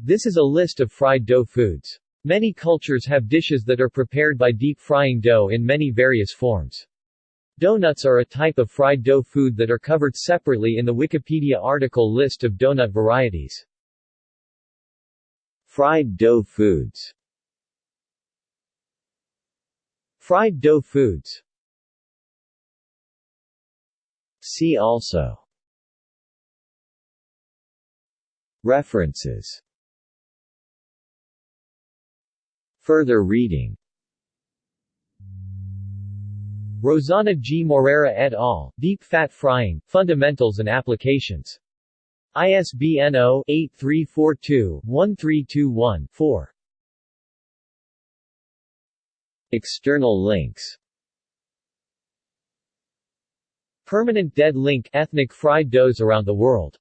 This is a list of fried dough foods. Many cultures have dishes that are prepared by deep frying dough in many various forms. Donuts are a type of fried dough food that are covered separately in the Wikipedia article List of donut varieties. Fried dough foods Fried dough foods See also References Further reading Rosana G. Moreira et al., Deep Fat Frying, Fundamentals and Applications. ISBN 0-8342-1321-4. External links Permanent Dead Link Ethnic fried doughs around the world